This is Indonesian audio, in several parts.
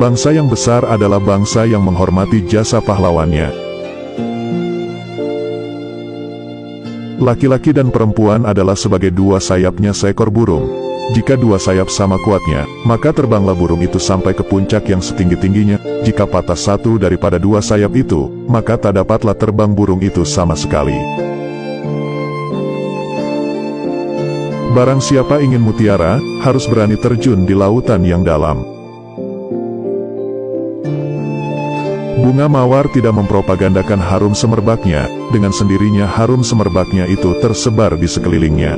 Bangsa yang besar adalah bangsa yang menghormati jasa pahlawannya. Laki-laki dan perempuan adalah sebagai dua sayapnya seekor burung. Jika dua sayap sama kuatnya, maka terbanglah burung itu sampai ke puncak yang setinggi-tingginya. Jika patah satu daripada dua sayap itu, maka tak dapatlah terbang burung itu sama sekali. Barang siapa ingin mutiara, harus berani terjun di lautan yang dalam. Bunga mawar tidak mempropagandakan harum semerbaknya, dengan sendirinya harum semerbaknya itu tersebar di sekelilingnya.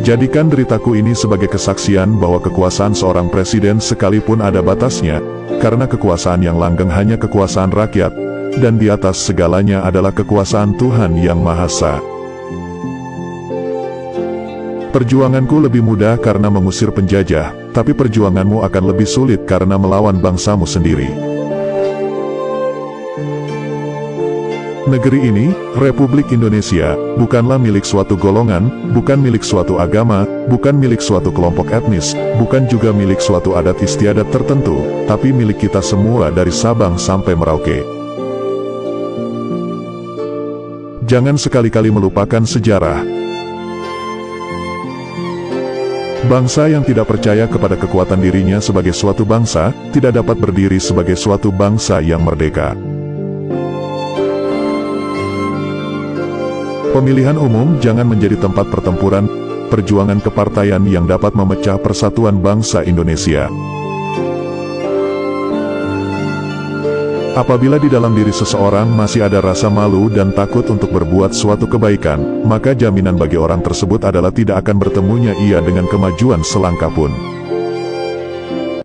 Jadikan deritaku ini sebagai kesaksian bahwa kekuasaan seorang presiden sekalipun ada batasnya, karena kekuasaan yang langgeng hanya kekuasaan rakyat, dan di atas segalanya adalah kekuasaan Tuhan Yang Maha Esa. Perjuanganku lebih mudah karena mengusir penjajah, tapi perjuanganmu akan lebih sulit karena melawan bangsamu sendiri. Negeri ini, Republik Indonesia, bukanlah milik suatu golongan, bukan milik suatu agama, bukan milik suatu kelompok etnis, bukan juga milik suatu adat istiadat tertentu, tapi milik kita semua dari Sabang sampai Merauke. Jangan sekali-kali melupakan sejarah, Bangsa yang tidak percaya kepada kekuatan dirinya sebagai suatu bangsa, tidak dapat berdiri sebagai suatu bangsa yang merdeka. Pemilihan umum jangan menjadi tempat pertempuran, perjuangan kepartaian yang dapat memecah persatuan bangsa Indonesia. Apabila di dalam diri seseorang masih ada rasa malu dan takut untuk berbuat suatu kebaikan, maka jaminan bagi orang tersebut adalah tidak akan bertemunya ia dengan kemajuan selangkah pun.